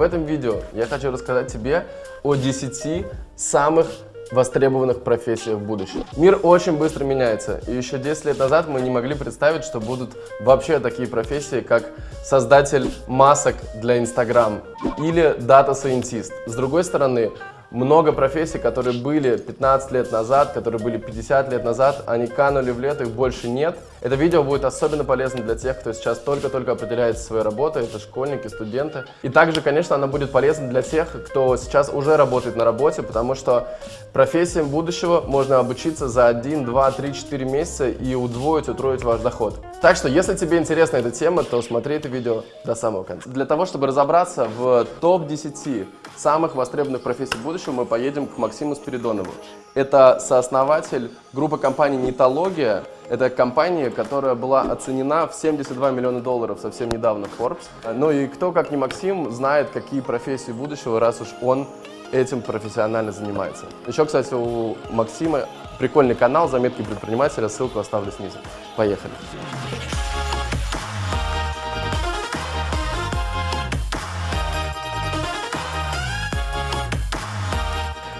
В этом видео я хочу рассказать тебе о 10 самых востребованных профессиях в будущем. Мир очень быстро меняется, и еще 10 лет назад мы не могли представить, что будут вообще такие профессии, как создатель масок для Instagram или data scientist. С другой стороны, много профессий, которые были 15 лет назад, которые были 50 лет назад, они канули в лето, их больше нет. Это видео будет особенно полезно для тех, кто сейчас только-только определяется своей работой, это школьники, студенты. И также, конечно, оно будет полезно для тех, кто сейчас уже работает на работе, потому что профессиям будущего можно обучиться за 1, 2, 3, 4 месяца и удвоить, утроить ваш доход. Так что, если тебе интересна эта тема, то смотри это видео до самого конца. Для того, чтобы разобраться в топ-10 самых востребованных профессий будущего, мы поедем к Максиму Спиридонову. Это сооснователь группы компаний «Нитология». Это компания, которая была оценена в 72 миллиона долларов совсем недавно в Forbes. Ну и кто, как не Максим, знает, какие профессии будущего, раз уж он этим профессионально занимается. Еще, кстати, у Максима прикольный канал «Заметки предпринимателя», ссылку оставлю снизу. Поехали!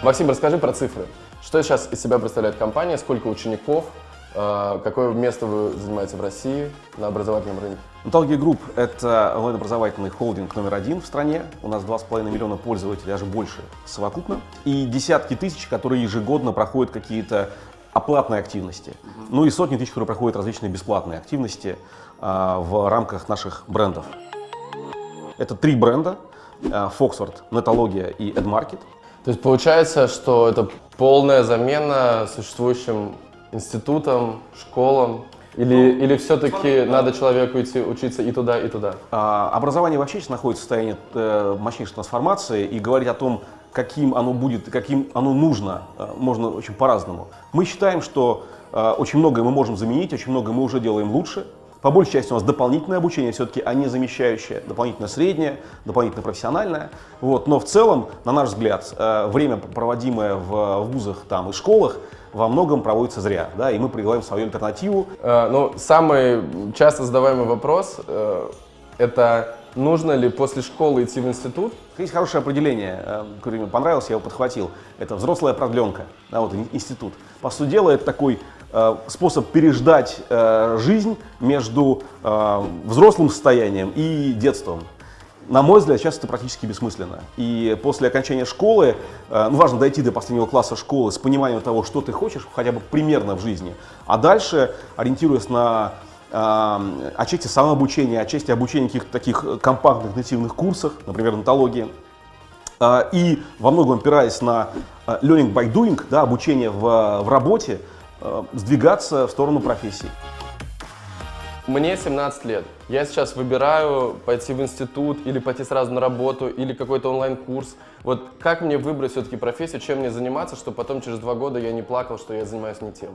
Максим, расскажи про цифры. Что сейчас из себя представляет компания, сколько учеников, э, какое место вы занимаете в России на образовательном рынке? Нетология Group – это онлайн-образовательный холдинг номер один в стране. У нас 2,5 миллиона пользователей, даже больше совокупно. И десятки тысяч, которые ежегодно проходят какие-то оплатные активности. Ну и сотни тысяч, которые проходят различные бесплатные активности а, в рамках наших брендов. Это три бренда – Foxford, Netologia и AdMarket. То есть получается, что это полная замена существующим институтам, школам, или, ну, или все-таки надо человеку идти учиться и туда, и туда? А, образование вообще сейчас находится в состоянии э, мощнейшей трансформации, и говорить о том, каким оно будет, каким оно нужно, э, можно очень по-разному. Мы считаем, что э, очень многое мы можем заменить, очень многое мы уже делаем лучше, по большей части у нас дополнительное обучение все-таки, а не замещающее, дополнительное среднее, дополнительно профессиональное. Вот. Но в целом, на наш взгляд, э, время, проводимое в вузах там, и школах, во многом проводится зря, да, и мы предлагаем свою альтернативу. Э, ну, самый часто задаваемый вопрос э, – это нужно ли после школы идти в институт? Есть хорошее определение, э, которое мне понравилось, я его подхватил. Это взрослая продленка, да, вот институт. По сути дела, это такой способ переждать э, жизнь между э, взрослым состоянием и детством. На мой взгляд, сейчас это практически бессмысленно. И после окончания школы, ну, важно дойти до последнего класса школы с пониманием того, что ты хочешь, хотя бы примерно в жизни. А дальше, ориентируясь на э, отчасти самообучения, отчасти обучения каких-то таких компактных нативных курсах, например, натологии, э, и во многом опираясь на learning by doing, да, обучение в, в работе, Э, сдвигаться в сторону профессии. Мне 17 лет. Я сейчас выбираю пойти в институт или пойти сразу на работу или какой-то онлайн-курс. Вот как мне выбрать все-таки профессию, чем мне заниматься, чтобы потом через два года я не плакал, что я занимаюсь не тем?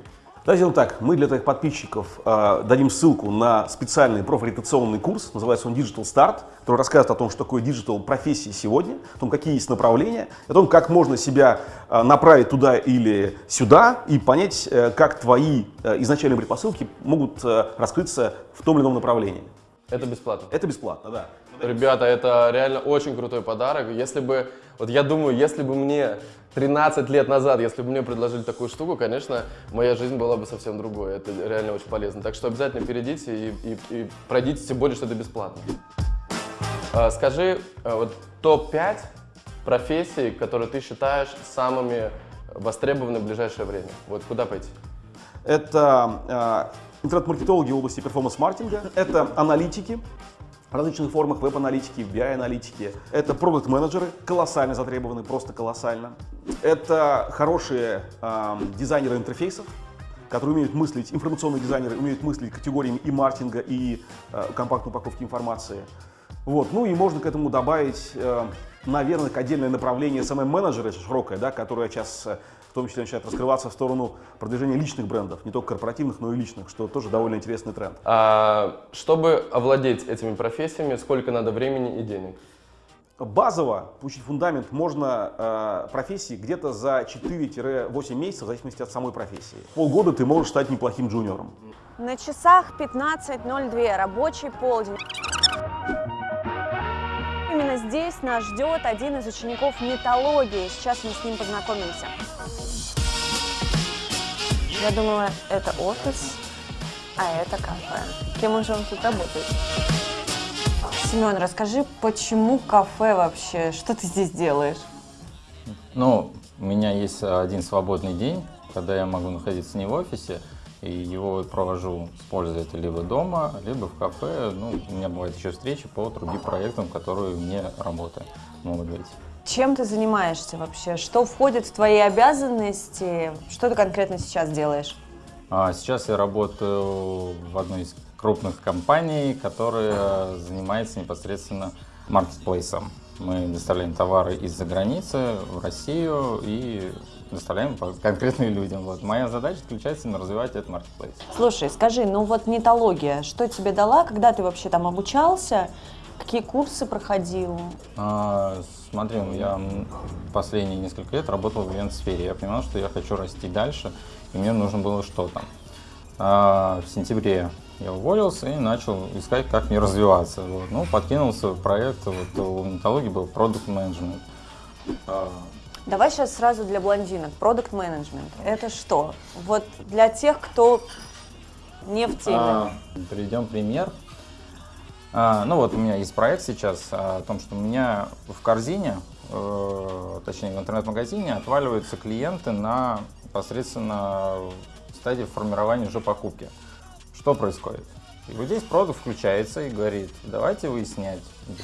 Давайте сделаем так. Мы для твоих подписчиков э, дадим ссылку на специальный профориентационный курс, называется он Digital Start, который рассказывает о том, что такое digital профессии сегодня, о том, какие есть направления, о том, как можно себя э, направить туда или сюда и понять, э, как твои э, изначальные предпосылки могут э, раскрыться в том или ином направлении. Это бесплатно? Это бесплатно, да. Ребята, это реально очень крутой подарок. Если бы, вот я думаю, если бы мне 13 лет назад, если бы мне предложили такую штуку, конечно, моя жизнь была бы совсем другой. Это реально очень полезно. Так что обязательно перейдите и, и, и пройдите, тем более, что это бесплатно. А, скажи, а, вот топ-5 профессий, которые ты считаешь самыми востребованными в ближайшее время. Вот куда пойти? Это э, интернет-маркетологи в области перформанс-маркетинга, это аналитики, различных формах веб-аналитики, BI-аналитики. Это продукт-менеджеры, колоссально затребованы, просто колоссально. Это хорошие э, дизайнеры интерфейсов, которые умеют мыслить, информационные дизайнеры умеют мыслить категориями и маркетинга, и э, компактной упаковки информации. Вот. Ну и можно к этому добавить, э, наверное, отдельное направление SMM-менеджера, широкое, да, которое сейчас э, в том числе начинает раскрываться в сторону продвижения личных брендов, не только корпоративных, но и личных, что тоже довольно интересный тренд. А, чтобы овладеть этими профессиями, сколько надо времени и денег? Базово получить фундамент можно э, профессии где-то за 4-8 месяцев, в зависимости от самой профессии. Полгода ты можешь стать неплохим джуниором. На часах 15.02, рабочий полдень здесь нас ждет один из учеников нетологии. Сейчас мы с ним познакомимся. Я думала, это офис, а это кафе. Кем он же он тут работает? Семен, расскажи, почему кафе вообще? Что ты здесь делаешь? Ну, у меня есть один свободный день, когда я могу находиться не в офисе, и его провожу с пользователем либо дома, либо в кафе. Ну, у меня бывают еще встречи по другим проектам, которые мне работы могут быть. Чем ты занимаешься вообще? Что входит в твои обязанности? Что ты конкретно сейчас делаешь? А сейчас я работаю в одной из крупных компаний, которая занимается непосредственно маркетплейсом. Мы доставляем товары из-за границы в Россию и доставляем конкретным людям. Вот. Моя задача заключается на развивать этот маркетплейс. Слушай, скажи, ну вот нетология, что тебе дала, когда ты вообще там обучался, какие курсы проходил? А, смотри, я последние несколько лет работал в ивент-сфере. Я понимал, что я хочу расти дальше, и мне нужно было что-то. А, в сентябре я уволился и начал искать, как мне развиваться. Вот. Ну, подкинулся в проект, вот у Металлургии был продукт менеджмент. Давай сейчас сразу для блондинок. Продукт менеджмент. Это что? Вот для тех, кто не в теме. А, приведем пример. А, ну вот у меня есть проект сейчас о том, что у меня в корзине, э, точнее в интернет-магазине отваливаются клиенты на непосредственно стадии формирования уже покупки. Что происходит? И вот здесь продукт включается и говорит, давайте выяснять,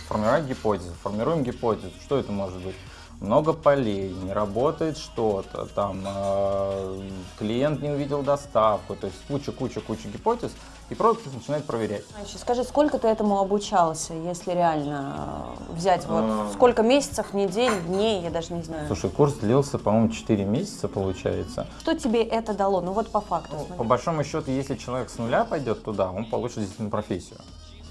формировать гипотезу. Формируем гипотезу. Что это может быть? Много полей, не работает что-то, там э, клиент не увидел доставку, то есть куча-куча-куча гипотез, и продукт начинает проверять. Значит, скажи, сколько ты этому обучался, если реально э, взять вот а... сколько месяцев, недель, дней, я даже не знаю. Слушай, курс длился, по-моему, 4 месяца получается. Что тебе это дало? Ну вот по факту. Ну, по большому счету, если человек с нуля пойдет туда, он получит действительно профессию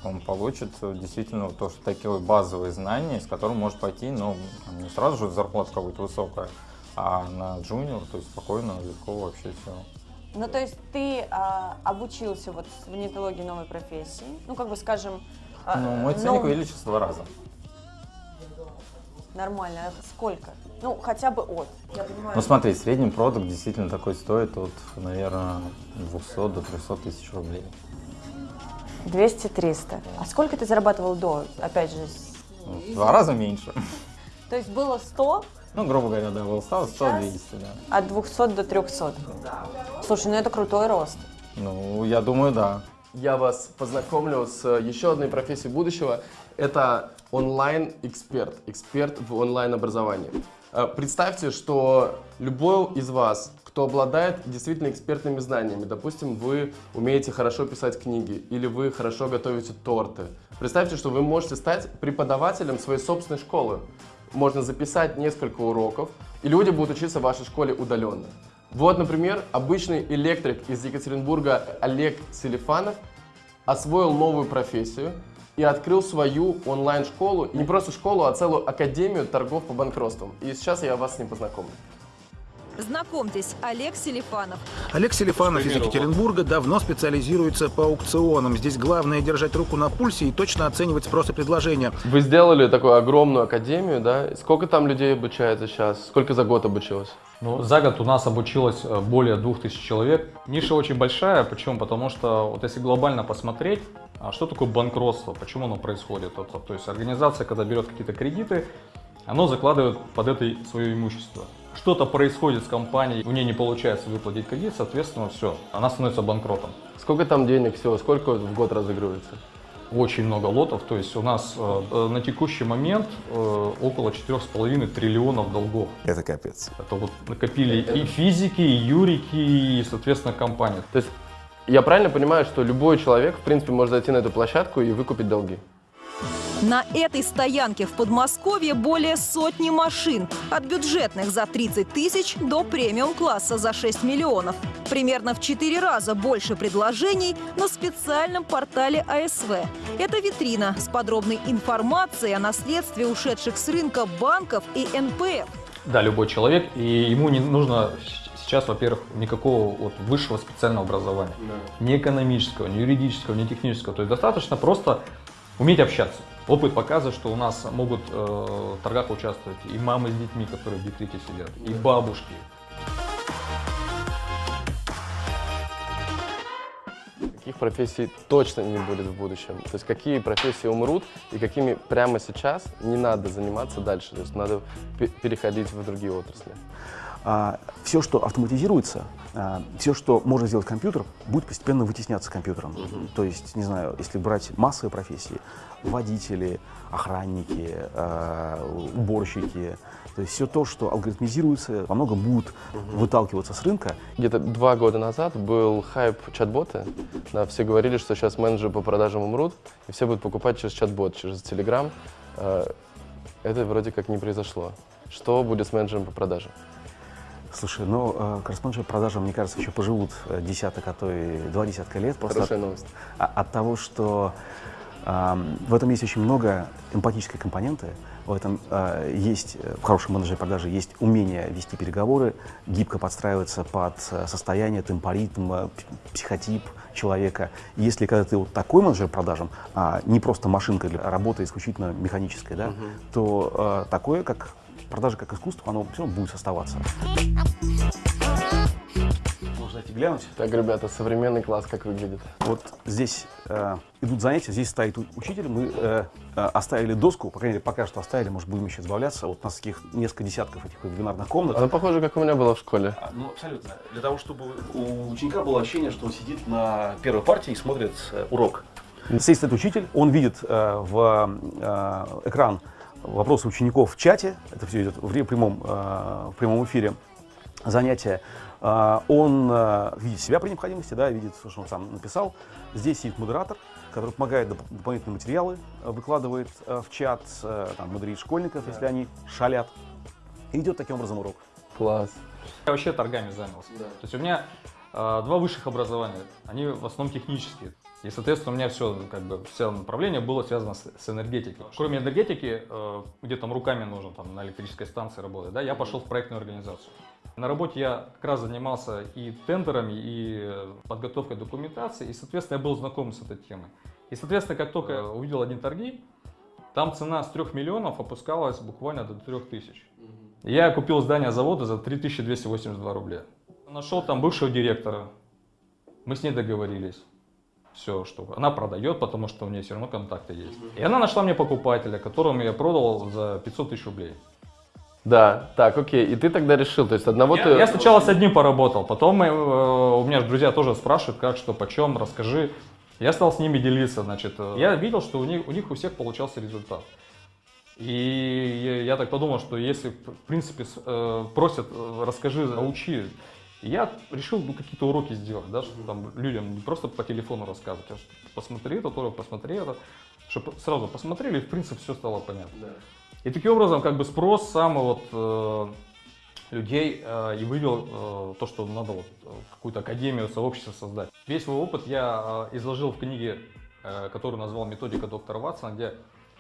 он получит действительно то, что такие базовые знания, с которым может пойти, но ну, не сразу же зарплата какая-то высокая, а на джуниор, то есть спокойно, легко вообще все. Ну, то есть ты а, обучился вот в нетологии новой профессии, ну, как бы скажем... А, ну, мой ценник но... увеличился в два раза. Нормально. А сколько? Ну, хотя бы от. Я понимаю. Ну, смотри, средний продукт действительно такой стоит от, наверное, 200 до 300 тысяч рублей. 200-300. А сколько ты зарабатывал до, опять же? Ну, два раза меньше. То есть было 100? Ну, грубо говоря, да, было 100, 100, 200, да. От 200 до 300? Слушай, ну это крутой рост. Ну, я думаю, да. Я вас познакомлю с еще одной профессией будущего. Это онлайн-эксперт, эксперт в онлайн-образовании. Э, представьте, что любой из вас кто обладает действительно экспертными знаниями. Допустим, вы умеете хорошо писать книги или вы хорошо готовите торты. Представьте, что вы можете стать преподавателем своей собственной школы. Можно записать несколько уроков, и люди будут учиться в вашей школе удаленно. Вот, например, обычный электрик из Екатеринбурга Олег Селифанов освоил новую профессию и открыл свою онлайн-школу. Не просто школу, а целую академию торгов по банкротствам. И сейчас я вас с ним познакомлю. Знакомьтесь, Олег Селифанов. Олег Селифанов из Екатеринбурга давно специализируется по аукционам. Здесь главное держать руку на пульсе и точно оценивать спрос и предложение. Вы сделали такую огромную академию, да? Сколько там людей обучается сейчас? Сколько за год обучилось? Ну, за год у нас обучилось э, более 2000 человек. Ниша очень большая, почему? Потому что вот если глобально посмотреть, а что такое банкротство, почему оно происходит? То есть организация, когда берет какие-то кредиты, оно закладывает под это свое имущество что-то происходит с компанией, у нее не получается выплатить кредит, соответственно, все, она становится банкротом. Сколько там денег всего, сколько в год разыгрывается? Очень много лотов, то есть у нас э, э на текущий момент э, около 4,5 триллионов долгов. Это капец. Это вот накопили и физики, и юрики, и, соответственно, компании. То есть я правильно понимаю, что любой человек, в принципе, может зайти на эту площадку и выкупить долги? На этой стоянке в Подмосковье более сотни машин. От бюджетных за 30 тысяч до премиум-класса за 6 миллионов. Примерно в 4 раза больше предложений на специальном портале АСВ. Это витрина с подробной информацией о наследстве ушедших с рынка банков и НПФ. Да, любой человек, и ему не нужно сейчас, во-первых, никакого вот высшего специального образования. Да. Ни экономического, ни юридического, ни технического. То есть достаточно просто уметь общаться. Опыт показывает, что у нас могут э, в торгах участвовать и мамы с детьми, которые в декрете сидят, и бабушки. Каких профессий точно не будет в будущем? То есть какие профессии умрут и какими прямо сейчас не надо заниматься дальше? То есть надо пе- переходить в другие отрасли. Все, что автоматизируется, все, что может сделать компьютер, будет постепенно вытесняться компьютером. То есть, не знаю, если брать массовые профессии, водители, охранники, а, уборщики, то есть все то, что алгоритмизируется, во многом будет выталкиваться с рынка. Где-то два года назад был хайп чат-боты. Да, все говорили, что сейчас менеджеры по продажам умрут, и все будут покупать через чат-бот, через Telegram. Это вроде как не произошло. Что будет с менеджером по продажам? Слушай, ну, э, корреспонденты по продажам, мне кажется, еще поживут э, десяток, а то и два десятка лет. Просто Хорошая от, новость. а- от того, что ам, в этом есть очень много эмпатической компоненты, в этом э, есть, э, в хорошем менеджере продажи есть умение вести переговоры, гибко подстраиваться под э, состояние, темпоритм, э, психотип человека. Если когда ты вот такой менеджер продажам, а не просто машинка для работы исключительно механической, да, то э, такое, как продажа как искусство, оно все будет оставаться. Можно зайти глянуть. Так, ребята, современный класс как выглядит? Вот здесь э, идут занятия, здесь стоит учитель. Мы э, э, оставили доску, по крайней мере, пока что оставили, может, будем еще избавляться. Вот у нас таких несколько десятков этих вебинарных комнат. Она похожа, как у меня была в школе. А, Ну, абсолютно. Для того, чтобы у ученика было ощущение, что он сидит на первой партии и смотрит э, урок. Здесь стоит учитель, он видит э, в э, экран вопросы учеников в чате. Это все идет в прямом, э, в прямом эфире занятия. А, Он э, видит себя при необходимости, да, видит, что он сам написал. Здесь сидит модератор, который помогает доп- дополнительные материалы, э, выкладывает э, в чат, э, там, модерит школьников, если они шалят. И идет таким образом урок. Класс. Я вообще торгами занялся. То есть у меня э, два высших образования, они в основном технические. И, соответственно, у меня все, как бы, все направление было связано с, с энергетикой. Кроме энергетики, э, где там руками нужно, там, на электрической станции работать, да, я пошел в проектную организацию. На работе я как раз занимался и тендерами, и подготовкой документации, и, соответственно, я был знаком с этой темой. И, соответственно, как только я увидел один торги, там цена с 3 миллионов опускалась буквально до 3 тысяч. Я купил здание завода за 3282 рубля. Нашел там бывшего директора. Мы с ней договорились. Все, что она продает, потому что у нее все равно контакты есть. И она нашла мне покупателя, которому я продал за 500 тысяч рублей. Да, так, окей. И ты тогда решил, то есть одного я, ты... я сначала с одним поработал, потом э, у меня же друзья тоже спрашивают, как, что, почем, расскажи. Я стал с ними делиться, значит. э, Я видел, что у них у, них у всех получался результат. И я, я так подумал, что если, в принципе, э, просят, э, расскажи, научи, я решил ну, какие-то уроки сделать, да, чтобы там людям не просто по телефону рассказывать, а что посмотри это, урок, посмотри это, чтобы сразу посмотрели, и, в принципе, все стало понятно. И таким образом, как бы спрос сам вот э, людей э, и вывел э, то, что надо вот э, какую-то академию, сообщество создать. Весь свой опыт я э, изложил в книге, э, которую назвал «Методика доктора Ватсона», где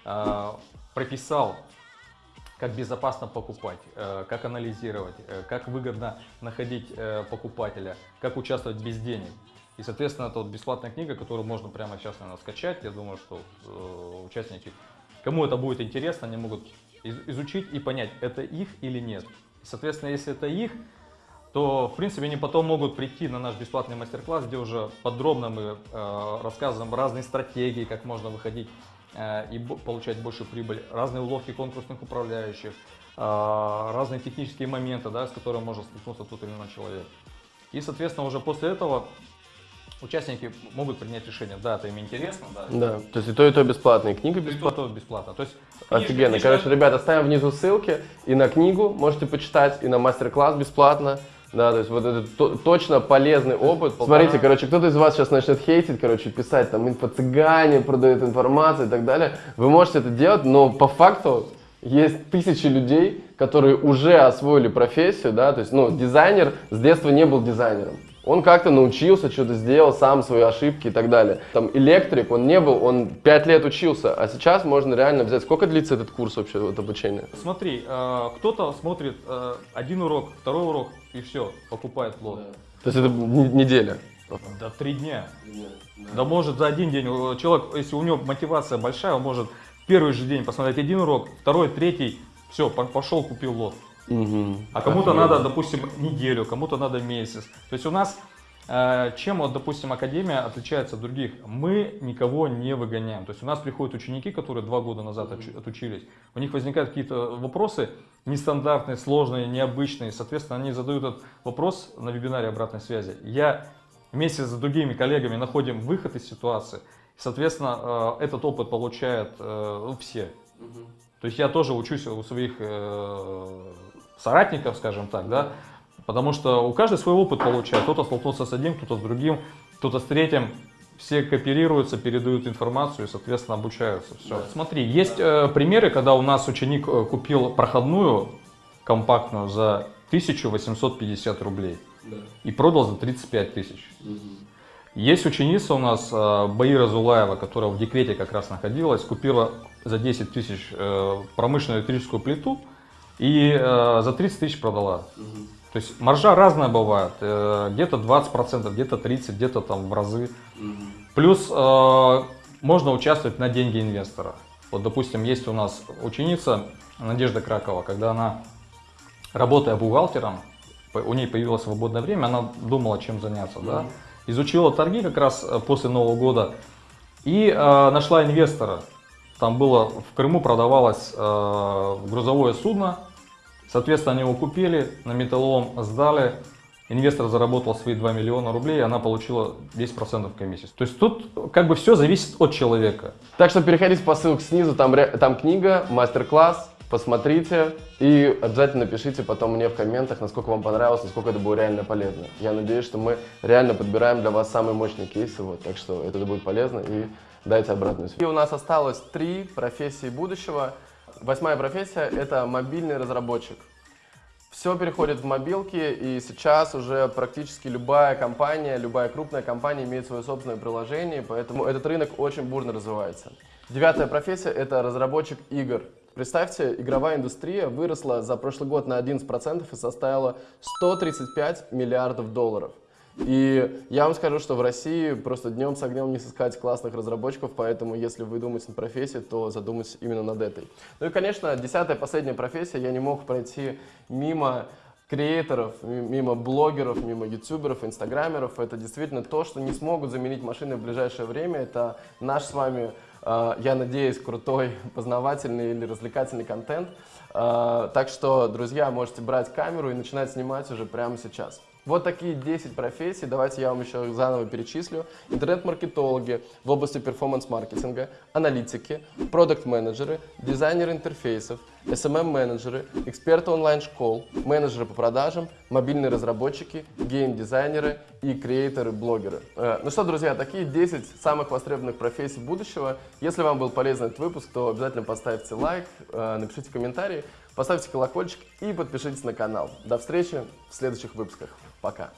э, прописал, как безопасно покупать, э, как анализировать, э, как выгодно находить э, покупателя, как участвовать без денег. И, соответственно, это вот бесплатная книга, которую можно прямо сейчас, наверное, скачать. Я думаю, что участники, кому это будет интересно, они могут из- изучить и понять, это их или нет. Соответственно, если это их, то, в принципе, они потом могут прийти на наш бесплатный мастер-класс, где уже подробно мы рассказываем разные стратегии, как можно выходить и бо- получать большую прибыль, разные уловки конкурсных управляющих, э, разные технические моменты, да, с которыми может столкнуться тот или иной человек. И, соответственно, уже после этого участники могут принять решение, да, это им интересно, да, Да, то есть и то, и то бесплатно, и книга и бесплатная. то бесплатно. То есть, Офигенно. книжка- Короче, ребят, оставим внизу ссылки и на книгу можете почитать, и на мастер-класс бесплатно. Да, то есть вот это то- точно полезный опыт. Смотрите, короче, кто-то из вас сейчас начнет хейтить, короче, писать там инфо-цыгане, продают информацию и так далее. Вы можете это делать, но по факту есть тысячи людей, которые уже освоили профессию, да, то есть, ну, дизайнер с детства не был дизайнером. Он как-то научился, что-то сделал, сам свои ошибки и так далее. Там электрик, он не был, он пять лет учился, а сейчас можно реально взять. Сколько длится этот курс вообще, вот обучение? Смотри, э, кто-то смотрит э, один урок, второй урок и все, покупает плод. То есть это неделя. Да три дня. Да может за один день. э, Человек, если у него мотивация большая, он может первый же день посмотреть один урок, второй, третий, все, пошел, купил лот. А кому-то надо, допустим, неделю, кому-то надо месяц. То есть у нас чем, вот, допустим, Академия отличается от других? Мы никого не выгоняем. То есть у нас приходят ученики, которые два года назад отучились. У них возникают какие-то вопросы нестандартные, сложные, необычные. Соответственно, они задают этот вопрос на вебинаре обратной связи. Я вместе с другими коллегами находим выход из ситуации. Соответственно, э, этот опыт получают э, все. То есть я тоже учусь у своих соратников, скажем так, да, потому что у каждого свой опыт получает. Кто-то столкнулся с одним, кто-то с другим, кто-то с третьим. Все кооперируются, передают информацию и, соответственно, обучаются. Все. Да. Смотри, есть э, примеры, когда у нас ученик э, купил проходную компактную за 1850 рублей да. и продал за 35 тысяч. Угу. Есть ученица у нас, э, Баира Зулаева, которая в декрете как раз находилась, купила за 10 тысяч э, промышленную электрическую плиту, и за 30 тысяч продала. Угу. То есть маржа разная бывает, э, где-то 20%, где-то 30%, где-то там в разы. Угу. Плюс э, можно участвовать на деньги инвестора. Вот, допустим, есть у нас ученица Надежда Кракова, когда она, работая бухгалтером, у нее появилось свободное время, она думала, чем заняться, да, изучила торги как раз э, после Нового года и э, нашла инвестора. Там было, в Крыму продавалось э, грузовое судно, Соответственно, они его купили, на металлолом сдали, инвестор заработал свои 2 миллиона рублей, и она получила 10% комиссии. То есть тут как бы все зависит от человека. Так что переходите по ссылке снизу, там, там книга, мастер-класс, посмотрите и обязательно пишите потом мне в комментах, насколько вам понравилось, насколько это было реально полезно. Я надеюсь, что мы реально подбираем для вас самые мощные кейсы, вот, так что это будет полезно и дайте обратную связь. И у нас осталось три профессии будущего. Восьмая профессия – это мобильный разработчик. Все переходит в мобилки, и сейчас уже практически любая компания, любая крупная компания имеет свое собственное приложение, поэтому этот рынок очень бурно развивается. Девятая профессия – это разработчик игр. Представьте, игровая индустрия выросла за прошлый год на 11% и составила 135 миллиардов долларов. И я вам скажу, что в России просто днем с огнем не сыскать классных разработчиков, поэтому если вы думаете над профессией, то задумайтесь именно над этой. Ну и, конечно, десятая, последняя профессия, я не мог пройти мимо креаторов, мимо блогеров, мимо ютуберов, инстаграмеров. Это действительно то, что не смогут заменить машины в ближайшее время. Это наш с вами, а, я надеюсь, крутой, познавательный или развлекательный контент. А, так что, друзья, можете брать камеру и начинать снимать уже прямо сейчас. Вот такие 10 профессий, давайте я вам еще заново перечислю. Интернет-маркетологи в области перформанс-маркетинга, аналитики, продукт-менеджеры, дизайнеры интерфейсов, SMM-менеджеры, эксперты онлайн-школ, менеджеры по продажам, мобильные разработчики, гейм-дизайнеры и креаторы-блогеры. Э, ну что, друзья, такие 10 самых востребованных профессий будущего. Если вам был полезен этот выпуск, то обязательно поставьте лайк, э, напишите комментарии, поставьте колокольчик и подпишитесь на канал. До встречи в следующих выпусках. Пока.